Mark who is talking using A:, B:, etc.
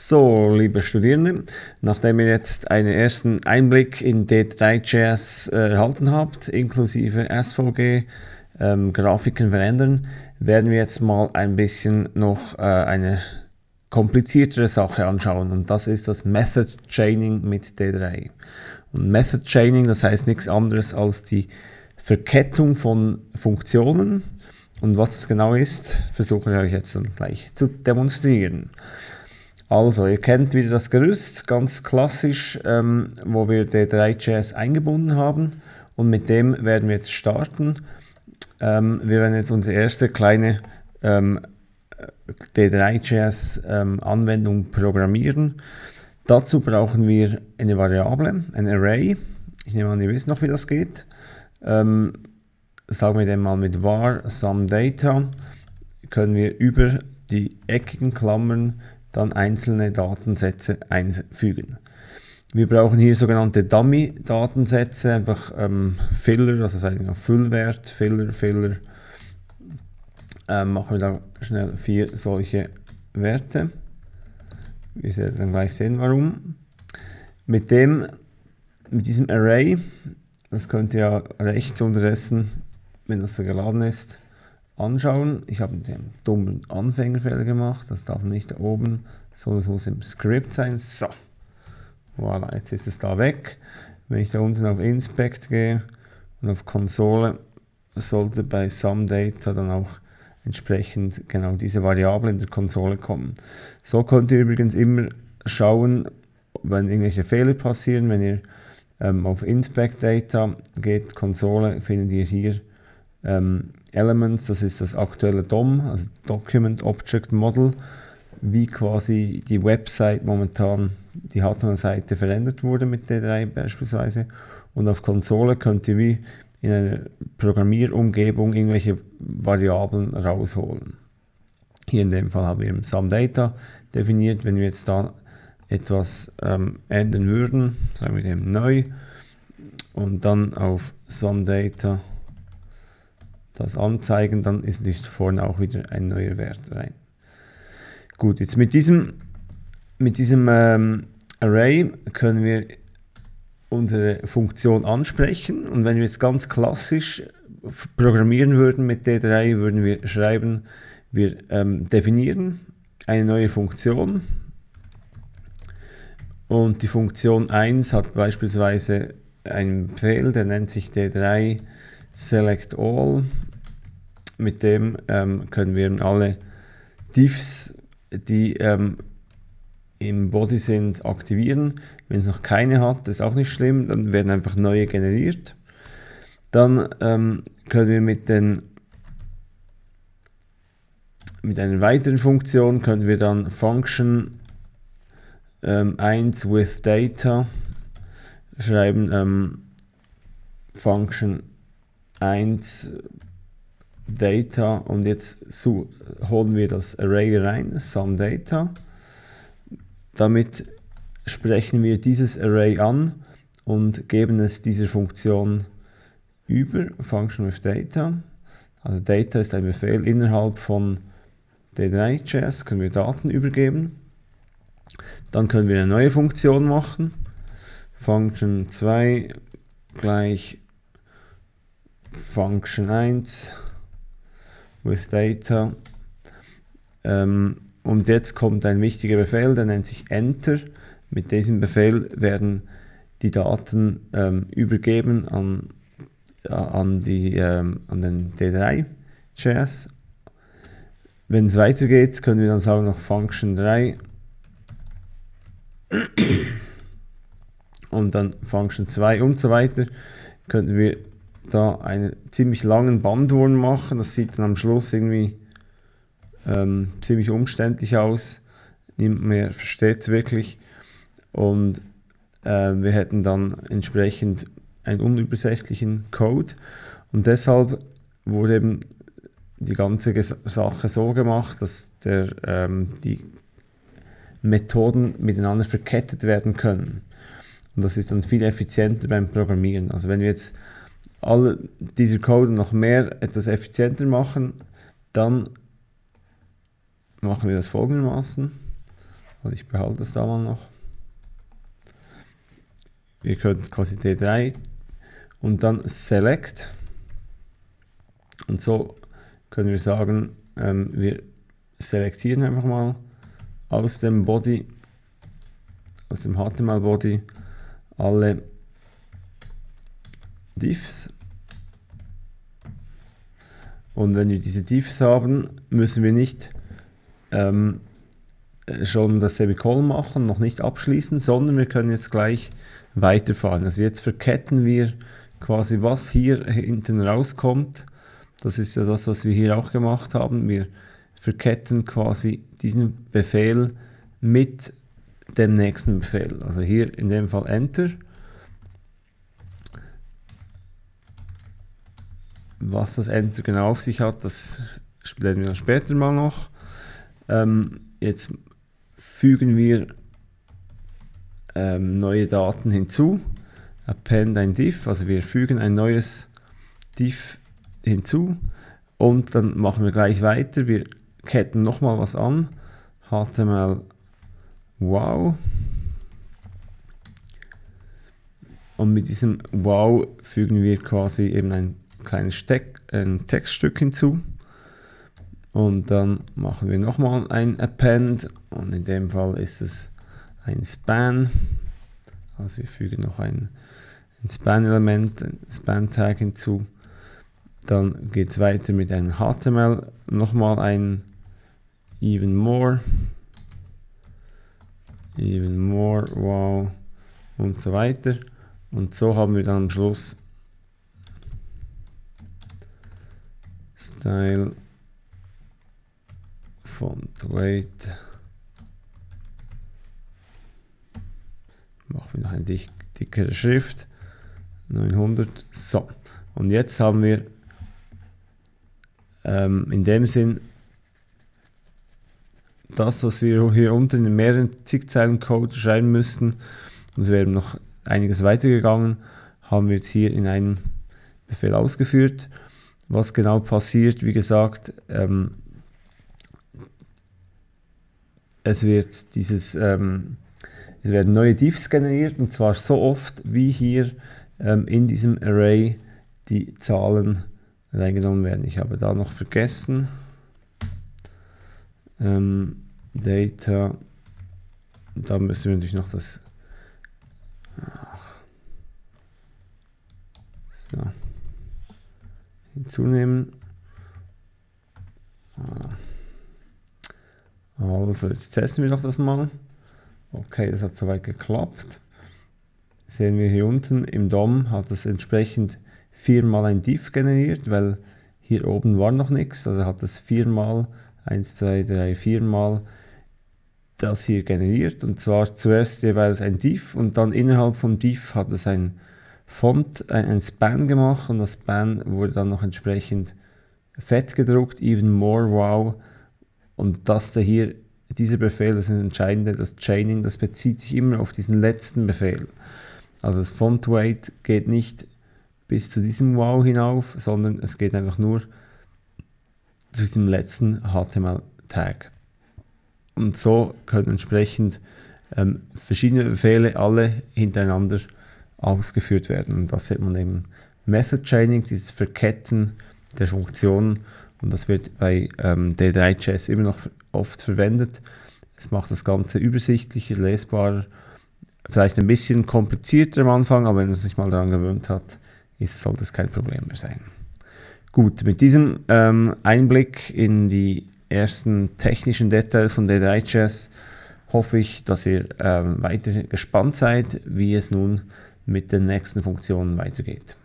A: So, liebe Studierende, nachdem ihr jetzt einen ersten Einblick in D3.js äh, erhalten habt, inklusive SVG, ähm, Grafiken verändern, werden wir jetzt mal ein bisschen noch äh, eine kompliziertere Sache anschauen und das ist das Method Chaining mit D3. Und Method Chaining, das heißt nichts anderes als die Verkettung von Funktionen und was das genau ist, versuche ich euch jetzt dann gleich zu demonstrieren. Also, ihr kennt wieder das Gerüst, ganz klassisch, ähm, wo wir D3.js eingebunden haben und mit dem werden wir jetzt starten. Ähm, wir werden jetzt unsere erste kleine ähm, D3.js ähm, Anwendung programmieren. Dazu brauchen wir eine Variable, ein Array. Ich nehme an, ihr wisst noch, wie das geht. Ähm, sagen wir den mal mit var SumData, können wir über die eckigen Klammern dann einzelne Datensätze einfügen. Wir brauchen hier sogenannte Dummy-Datensätze, einfach ähm, Filler, also sagen Füllwert, Filler, Filler. Ähm, machen wir da schnell vier solche Werte. Wir werden dann gleich sehen, warum. Mit dem, mit diesem Array, das könnt ihr ja rechts unterdessen, wenn das so geladen ist, anschauen. Ich habe den dummen Anfängerfehler gemacht, das darf nicht da oben, sondern es muss im Skript sein. So, voilà, jetzt ist es da weg. Wenn ich da unten auf Inspect gehe und auf Konsole, sollte bei SumData dann auch entsprechend genau diese Variable in der Konsole kommen. So könnt ihr übrigens immer schauen, wenn irgendwelche Fehler passieren, wenn ihr ähm, auf Inspect Data geht, Konsole, findet ihr hier ähm, Elements, das ist das aktuelle DOM, also Document Object Model, wie quasi die Website momentan, die HTML-Seite verändert wurde mit D3 beispielsweise. Und auf Konsole könnt ihr wie in einer Programmierumgebung irgendwelche Variablen rausholen. Hier in dem Fall haben wir SumData definiert. Wenn wir jetzt da etwas ähm, ändern würden, sagen wir dem neu und dann auf SumData das anzeigen, dann ist natürlich vorne auch wieder ein neuer Wert rein. Gut, jetzt mit diesem, mit diesem ähm, Array können wir unsere Funktion ansprechen. Und wenn wir jetzt ganz klassisch programmieren würden mit D3, würden wir schreiben, wir ähm, definieren eine neue Funktion. Und die Funktion 1 hat beispielsweise einen Befehl, der nennt sich D3 Select All mit dem ähm, können wir alle Diffs, die ähm, im Body sind, aktivieren. Wenn es noch keine hat, ist auch nicht schlimm, dann werden einfach neue generiert. Dann ähm, können wir mit, den, mit einer weiteren Funktion können wir dann Function ähm, 1 with Data schreiben, ähm, Function 1 Data und jetzt so holen wir das Array rein, SumData. Damit sprechen wir dieses Array an und geben es dieser Funktion über, Function with Data. Also Data ist ein Befehl innerhalb von D3.js, können wir Daten übergeben. Dann können wir eine neue Funktion machen. Function 2 gleich Function 1 with Data. Ähm, und jetzt kommt ein wichtiger Befehl, der nennt sich Enter. Mit diesem Befehl werden die Daten ähm, übergeben an, an, die, ähm, an den D3-JS. Wenn es weitergeht, können wir dann sagen noch Function 3 und dann Function 2 und so weiter. Könnten wir da einen ziemlich langen Bandwurm machen. Das sieht dann am Schluss irgendwie ähm, ziemlich umständlich aus. Niemand mehr versteht es wirklich. Und äh, wir hätten dann entsprechend einen unübersichtlichen Code. Und deshalb wurde eben die ganze Sache so gemacht, dass der, ähm, die Methoden miteinander verkettet werden können. Und das ist dann viel effizienter beim Programmieren. Also wenn wir jetzt all dieser Code noch mehr etwas effizienter machen, dann machen wir das folgendermaßen. Also ich behalte das da mal noch. Ihr könnt quasi D3 und dann Select. Und so können wir sagen, ähm, wir selektieren einfach mal aus dem Body, aus dem HTML Body alle Diffs. Und wenn wir diese Diffs haben, müssen wir nicht ähm, schon das Semikolon machen, noch nicht abschließen, sondern wir können jetzt gleich weiterfahren. Also jetzt verketten wir quasi, was hier hinten rauskommt. Das ist ja das, was wir hier auch gemacht haben. Wir verketten quasi diesen Befehl mit dem nächsten Befehl. Also hier in dem Fall Enter. Was das Enter genau auf sich hat, das lernen wir später mal noch. Ähm, jetzt fügen wir ähm, neue Daten hinzu. Append ein div, also wir fügen ein neues div hinzu und dann machen wir gleich weiter. Wir ketten nochmal was an. HTML wow. Und mit diesem wow fügen wir quasi eben ein kleines Steck, ein Textstück hinzu. Und dann machen wir nochmal ein Append und in dem Fall ist es ein Span. Also wir fügen noch ein, ein Span-Element, ein Span-Tag hinzu. Dann geht es weiter mit einem HTML, nochmal ein even more, even more, wow und so weiter. Und so haben wir dann am Schluss Style Font Weight. Machen wir noch eine dick, dickere Schrift. 900. So. Und jetzt haben wir ähm, in dem Sinn das, was wir hier unten in mehreren zig Zeilen Code schreiben müssten, und es wäre noch einiges weitergegangen, haben wir jetzt hier in einem Befehl ausgeführt. Was genau passiert, wie gesagt, ähm, es wird dieses, ähm, es werden neue Diffs generiert und zwar so oft, wie hier ähm, in diesem Array die Zahlen reingenommen werden. Ich habe da noch vergessen, ähm, Data, da müssen wir natürlich noch das so, hinzunehmen. Also jetzt testen wir doch das mal. Okay, das hat soweit geklappt. Sehen wir hier unten im DOM hat es entsprechend viermal ein Div generiert, weil hier oben war noch nichts. Also hat es viermal 1, 2, 3, 4 Mal das hier generiert und zwar zuerst jeweils ein Div und dann innerhalb vom Div hat es ein Font, ein, ein Span gemacht und das Span wurde dann noch entsprechend fett gedruckt, even more wow und das da hier, dieser Befehl, das ist das Entscheidende, das Chaining, das bezieht sich immer auf diesen letzten Befehl. Also das Font Weight geht nicht bis zu diesem Wow hinauf, sondern es geht einfach nur zu diesem letzten HTML-Tag. Und so können entsprechend ähm, verschiedene Befehle alle hintereinander ausgeführt werden. Und das nennt man eben Method Chaining, dieses Verketten der Funktionen. Und das wird bei ähm, D3.js immer noch oft verwendet. Es macht das Ganze übersichtlicher, lesbarer, vielleicht ein bisschen komplizierter am Anfang, aber wenn man sich mal daran gewöhnt hat, ist, sollte es kein Problem mehr sein. Gut, mit diesem ähm, Einblick in die ersten technischen Details von D3.js hoffe ich, dass ihr ähm, weiter gespannt seid, wie es nun mit den nächsten Funktionen weitergeht.